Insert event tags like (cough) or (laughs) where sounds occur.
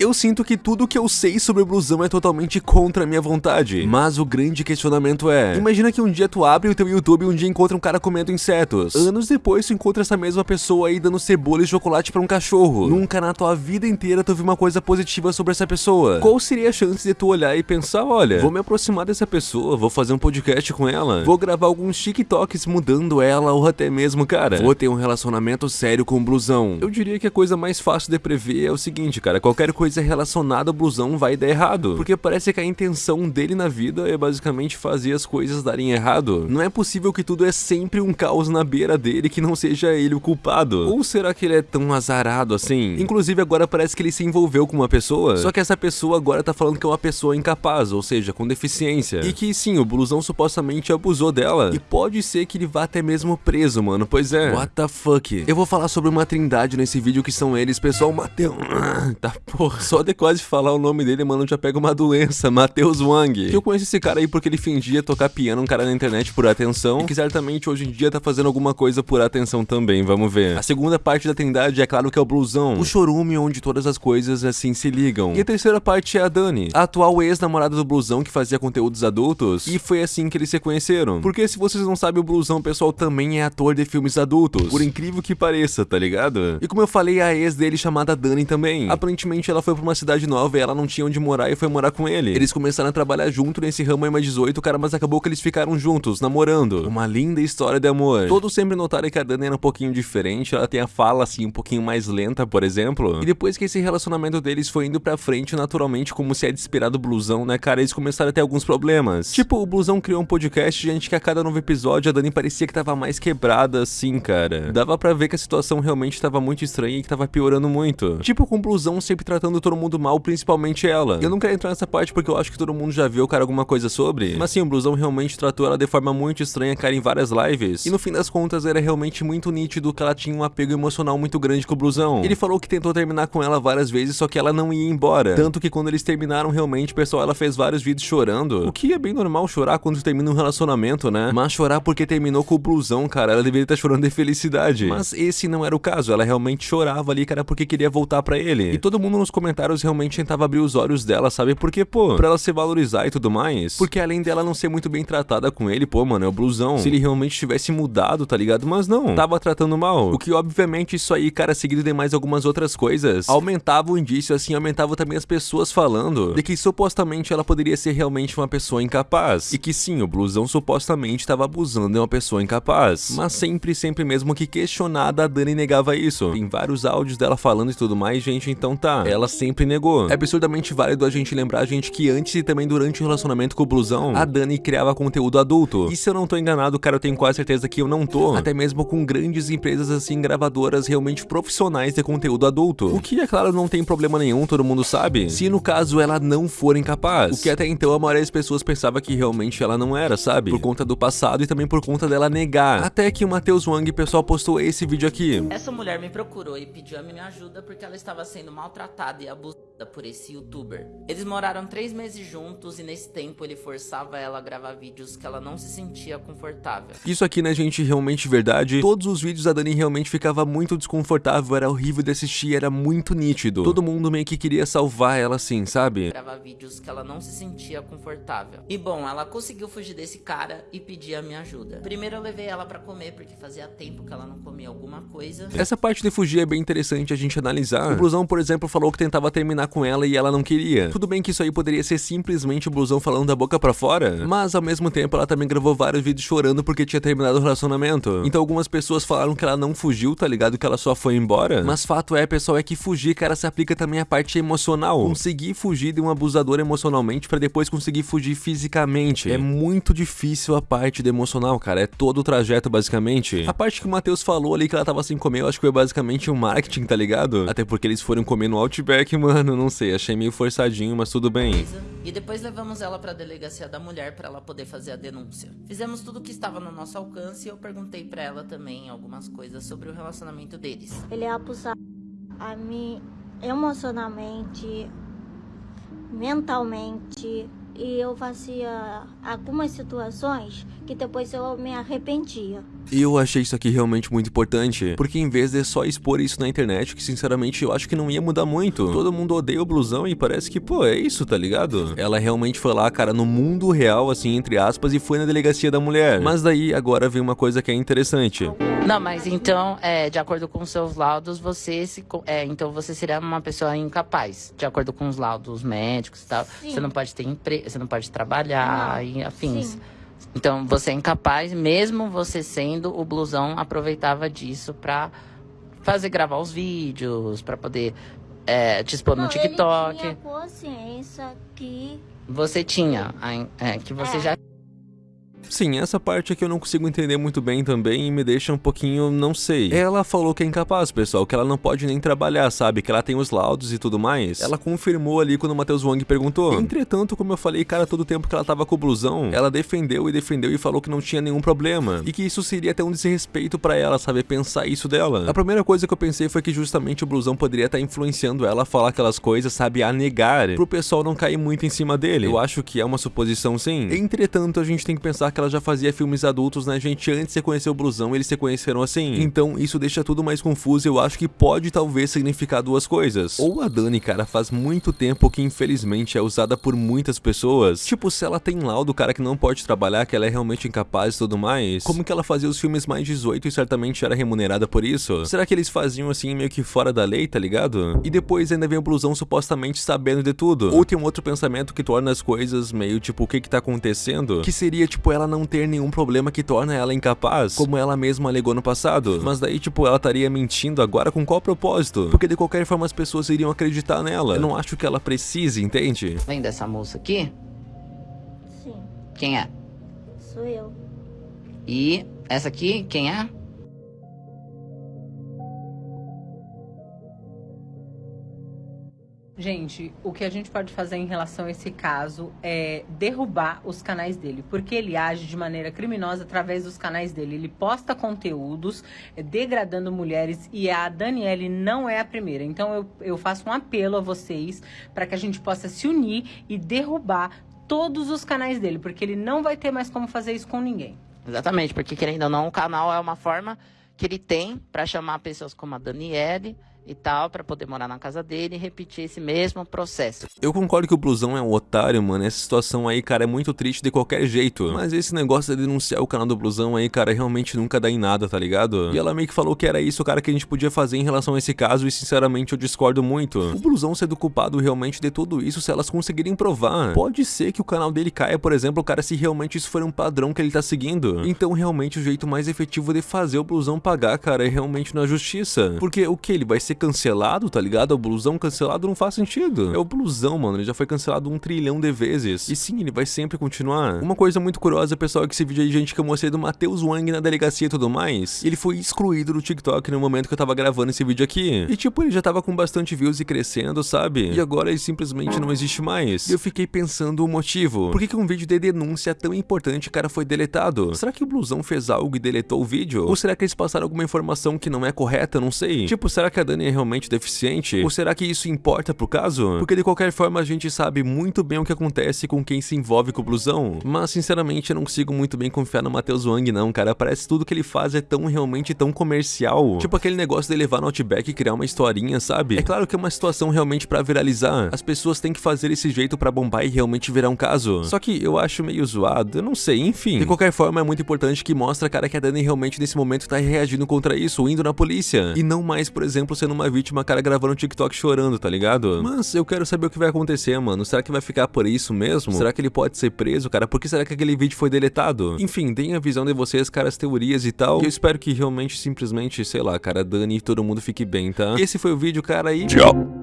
Eu sinto que tudo que eu sei sobre blusão é totalmente contra a minha vontade. Mas o grande questionamento é, imagina que um dia tu abre o teu YouTube e um dia encontra um cara comendo insetos. Anos depois tu encontra essa mesma pessoa aí dando cebola e chocolate pra um cachorro. Nunca na tua vida inteira tu viu uma coisa positiva sobre essa pessoa. Qual seria a chance de tu olhar e pensar, olha, vou me aproximar dessa pessoa, vou fazer um podcast com ela, vou gravar alguns TikToks mudando ela ou até mesmo, cara, vou ter um relacionamento sério com o blusão. Eu diria que a coisa mais fácil de prever é o seguinte, cara, qualquer coisa coisa relacionada ao blusão vai dar errado. Porque parece que a intenção dele na vida é basicamente fazer as coisas darem errado. Não é possível que tudo é sempre um caos na beira dele que não seja ele o culpado. Ou será que ele é tão azarado assim? Inclusive agora parece que ele se envolveu com uma pessoa, só que essa pessoa agora tá falando que é uma pessoa incapaz, ou seja, com deficiência. E que sim, o blusão supostamente abusou dela. E pode ser que ele vá até mesmo preso, mano. Pois é. What the fuck? Eu vou falar sobre uma trindade nesse vídeo que são eles, pessoal. Mateus. Tá porra. (laughs) Só de quase falar o nome dele, mano, já pega uma doença, (laughs) Matheus Wang. Que eu conheço esse cara aí porque ele fingia tocar piano, um cara na internet por atenção, e que certamente hoje em dia tá fazendo alguma coisa por atenção também, vamos ver. A segunda parte da Trindade é claro que é o blusão, o chorume onde todas as coisas assim se ligam. E a terceira parte é a Dani, a atual ex-namorada do blusão que fazia conteúdos adultos, e foi assim que eles se conheceram. Porque se vocês não sabem, o blusão, pessoal, também é ator de filmes adultos, por incrível que pareça, tá ligado? E como eu falei, a ex dele chamada Dani também. Aparentemente ela foi pra uma cidade nova e ela não tinha onde morar e foi morar com ele. Eles começaram a trabalhar junto nesse ramo em mais 18, cara, mas acabou que eles ficaram juntos, namorando. Uma linda história de amor. Todos sempre notaram que a Dani era um pouquinho diferente, ela tem a fala assim um pouquinho mais lenta, por exemplo. E depois que esse relacionamento deles foi indo pra frente naturalmente, como se é de esperar blusão, né, cara, eles começaram a ter alguns problemas. Tipo, o blusão criou um podcast, gente, que a cada novo episódio a Dani parecia que tava mais quebrada assim, cara. Dava pra ver que a situação realmente tava muito estranha e que tava piorando muito. Tipo, com o blusão sempre tratando todo mundo mal, principalmente ela. Eu não quero entrar nessa parte porque eu acho que todo mundo já viu, cara, alguma coisa sobre. Mas sim, o Blusão realmente tratou ela de forma muito estranha, cara, em várias lives. E no fim das contas, era realmente muito nítido que ela tinha um apego emocional muito grande com o Blusão. Ele falou que tentou terminar com ela várias vezes, só que ela não ia embora. Tanto que quando eles terminaram realmente, pessoal, ela fez vários vídeos chorando. O que é bem normal chorar quando termina um relacionamento, né? Mas chorar porque terminou com o Blusão, cara, ela deveria estar chorando de felicidade. Mas esse não era o caso, ela realmente chorava ali, cara, porque queria voltar pra ele. E todo mundo nos comentários realmente tentava abrir os olhos dela, sabe? Porque, pô, pra ela se valorizar e tudo mais. Porque além dela não ser muito bem tratada com ele, pô, mano, é o blusão. Se ele realmente tivesse mudado, tá ligado? Mas não, tava tratando mal. O que, obviamente, isso aí, cara, seguido de mais algumas outras coisas, aumentava o indício, assim, aumentava também as pessoas falando de que supostamente ela poderia ser realmente uma pessoa incapaz. E que sim, o blusão supostamente tava abusando de uma pessoa incapaz. Mas sempre, sempre mesmo que questionada, a Dani negava isso. Tem vários áudios dela falando e tudo mais, gente, então tá. Ela sempre negou. É absurdamente válido a gente lembrar, gente, que antes e também durante o relacionamento com o Blusão, a Dani criava conteúdo adulto. E se eu não tô enganado, cara, eu tenho quase certeza que eu não tô. Até mesmo com grandes empresas assim, gravadoras realmente profissionais de conteúdo adulto. O que, é claro, não tem problema nenhum, todo mundo sabe. Se no caso ela não for incapaz. O que até então a maioria das pessoas pensava que realmente ela não era, sabe? Por conta do passado e também por conta dela negar. Até que o Matheus Wang, pessoal, postou esse vídeo aqui. Essa mulher me procurou e pediu a minha ajuda porque ela estava sendo maltratada e abusada por esse youtuber. Eles moraram três meses juntos e nesse tempo ele forçava ela a gravar vídeos que ela não se sentia confortável. Isso aqui, né, gente, realmente verdade. Todos os vídeos da Dani realmente ficava muito desconfortável, era horrível de assistir, era muito nítido. Todo mundo meio que queria salvar ela assim, sabe? Gravar vídeos que ela não se sentia confortável. E bom, ela conseguiu fugir desse cara e pedir a minha ajuda. Primeiro eu levei ela pra comer, porque fazia tempo que ela não comia alguma coisa. Essa parte de fugir é bem interessante a gente analisar. O Blusão, por exemplo, falou que tentava terminar com ela e ela não queria. Tudo bem que isso aí poderia ser simplesmente o Blusão falando da boca pra fora, mas ao mesmo tempo ela também gravou vários vídeos chorando porque tinha terminado o relacionamento. Então algumas pessoas falaram que ela não fugiu, tá ligado? Que ela só foi embora. Mas fato é, pessoal, é que fugir, cara, se aplica também à parte emocional. Conseguir fugir de um abusador emocionalmente pra depois conseguir fugir fisicamente. É muito difícil a parte do emocional, cara. É todo o trajeto, basicamente. A parte que o Matheus falou ali que ela tava sem comer, eu acho que foi basicamente um marketing, tá ligado? Até porque eles foram comer no Outback, mano, não sei, achei meio forçadinho, mas tudo bem. E depois levamos ela pra delegacia da mulher pra ela poder fazer a denúncia. Fizemos tudo o que estava no nosso alcance e eu perguntei pra ela também algumas coisas sobre o relacionamento deles. Ele é abusado a mim emocionalmente, mentalmente, e eu fazia algumas situações que depois eu me arrependia. E eu achei isso aqui realmente muito importante, porque em vez de só expor isso na internet, que sinceramente eu acho que não ia mudar muito. Todo mundo odeia o blusão e parece que, pô, é isso, tá ligado? Ela realmente foi lá, cara, no mundo real, assim, entre aspas, e foi na delegacia da mulher. Mas daí, agora vem uma coisa que é interessante. Não, mas então, é, de acordo com seus laudos, você se, é, então você seria uma pessoa incapaz, de acordo com os laudos médicos e tal. Sim. Você não pode ter emprego, você não pode trabalhar Não, e afins. sim. Então você é incapaz, mesmo você sendo o blusão, aproveitava disso pra fazer gravar os vídeos, pra poder é, te expor no Não, TikTok. Ele tinha consciência que Você tinha, é, que você É. já Sim, essa parte aqui eu não consigo entender muito bem também e me deixa um pouquinho, não sei. Ela falou que é incapaz, pessoal, que ela não pode nem trabalhar, sabe? Que ela tem os laudos e tudo mais. Ela confirmou ali quando o Matheus Wang perguntou. Entretanto, como eu falei, cara, todo tempo que ela tava com o blusão, ela defendeu e defendeu e falou que não tinha nenhum problema. E que isso seria até um desrespeito pra ela, sabe? Pensar isso dela. A primeira coisa que eu pensei foi que justamente o blusão poderia estar influenciando ela a falar aquelas coisas, sabe? A negar, pro pessoal não cair muito em cima dele. Eu acho que é uma suposição sim. Entretanto, a gente tem que pensar que ela já fazia filmes adultos, né, gente? Antes de conhecer o blusão, eles se conheceram assim. Então, isso deixa tudo mais confuso e eu acho que pode talvez significar duas coisas. Ou a Dani, cara, faz muito tempo que infelizmente é usada por muitas pessoas. Tipo, se ela tem laudo, cara, que não pode trabalhar, que ela é realmente incapaz e tudo mais. Como que ela fazia os filmes mais 18 e certamente era remunerada por isso? Será que eles faziam assim meio que fora da lei, tá ligado? E depois ainda vem o blusão supostamente sabendo de tudo. Ou tem um outro pensamento que torna as coisas meio tipo, o que que tá acontecendo? Que seria tipo ela não ter nenhum problema que torna ela incapaz, como ela mesma alegou no passado. Mas daí tipo ela estaria mentindo agora com qual propósito? Porque de qualquer forma as pessoas iriam acreditar nela. Eu não acho que ela precise, entende? vem dessa moça aqui. sim, Quem é? sou eu. E essa aqui, quem é? Gente, o que a gente pode fazer em relação a esse caso é derrubar os canais dele, porque ele age de maneira criminosa através dos canais dele. Ele posta conteúdos é, degradando mulheres e a Daniele não é a primeira. Então eu, eu faço um apelo a vocês para que a gente possa se unir e derrubar todos os canais dele, porque ele não vai ter mais como fazer isso com ninguém. Exatamente, porque querendo ou não, o canal é uma forma que ele tem pra chamar pessoas como a Daniele e tal, pra poder morar na casa dele e repetir esse mesmo processo. Eu concordo que o blusão é um otário, mano. Essa situação aí, cara, é muito triste de qualquer jeito. Mas esse negócio de denunciar o canal do blusão aí, cara, realmente nunca dá em nada, tá ligado? E ela meio que falou que era isso, cara, que a gente podia fazer em relação a esse caso. E sinceramente eu discordo muito. O blusão sendo culpado realmente de tudo isso se elas conseguirem provar. Pode ser que o canal dele caia, por exemplo, cara, se realmente isso for um padrão que ele tá seguindo. Então, realmente, o jeito mais efetivo de fazer o blusão pagar, cara, é realmente na justiça. Porque o que? Ele vai ser cancelado, tá ligado? O blusão cancelado não faz sentido. É o blusão, mano. Ele já foi cancelado um trilhão de vezes. E sim, ele vai sempre continuar. Uma coisa muito curiosa, pessoal, é que esse vídeo aí, gente, que eu mostrei do Matheus Wang na delegacia e tudo mais. Ele foi excluído do TikTok no momento que eu tava gravando esse vídeo aqui. E tipo, ele já tava com bastante views e crescendo, sabe? E agora ele simplesmente não existe mais. E eu fiquei pensando o motivo. Por que, que um vídeo de denúncia tão importante, cara, foi deletado? Será que o blusão fez algo e deletou o vídeo? Ou será que eles passaram alguma informação que não é correta? Não sei. Tipo, será que a Dani é realmente deficiente? Ou será que isso importa pro caso? Porque de qualquer forma a gente sabe muito bem o que acontece com quem se envolve com o blusão. Mas sinceramente eu não consigo muito bem confiar no Matheus Wang não, cara. Parece que tudo que ele faz é tão realmente tão comercial. Tipo aquele negócio de levar no Outback e criar uma historinha, sabe? É claro que é uma situação realmente pra viralizar. As pessoas têm que fazer esse jeito pra bombar e realmente virar um caso. Só que eu acho meio zoado, eu não sei, enfim. De qualquer forma é muito importante que mostra, cara, que a Dani realmente nesse momento tá reagindo contra isso, indo na polícia. E não mais, por exemplo, sendo uma vítima, cara, gravando um TikTok chorando, tá ligado? Mas eu quero saber o que vai acontecer, mano. Será que vai ficar por isso mesmo? Será que ele pode ser preso, cara? Por que será que aquele vídeo foi deletado? Enfim, deem a visão de vocês, cara, as teorias e tal. E eu espero que realmente, simplesmente, sei lá, cara, Dani e todo mundo fique bem, tá? Esse foi o vídeo, cara, e... Tchau!